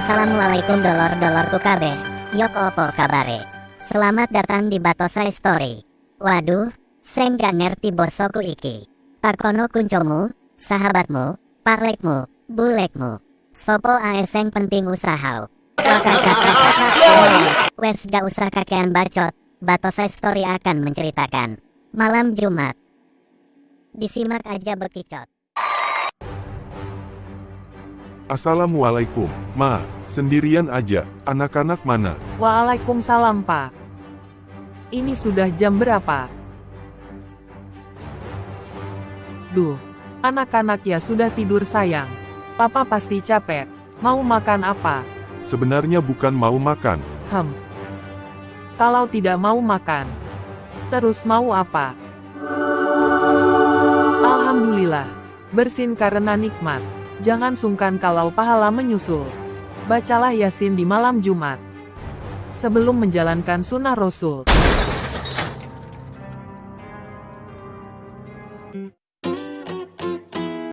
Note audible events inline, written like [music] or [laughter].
Assalamualaikum dolor-dolorku kabeh. Yok opo kabare. Selamat datang di Batosai Story. Waduh, seng gak ngerti bosoku iki. Takono kuncomu, sahabatmu, parlekmu, bulekmu. Sopo ASeng penting usaha. [laughs] Wes gak usah kakean bacot. Batosai Story akan menceritakan. Malam Jumat. Disimak aja bekicot. Assalamualaikum, Ma. Sendirian aja, anak-anak mana? Waalaikumsalam, Pak. Ini sudah jam berapa? Duh, anak-anak ya sudah tidur sayang. Papa pasti capek. Mau makan apa? Sebenarnya bukan mau makan. Hem. Kalau tidak mau makan, terus mau apa? Alhamdulillah. Bersin karena nikmat. Jangan sungkan kalau pahala menyusul. Bacalah Yasin di malam Jumat. Sebelum menjalankan sunnah Rasul.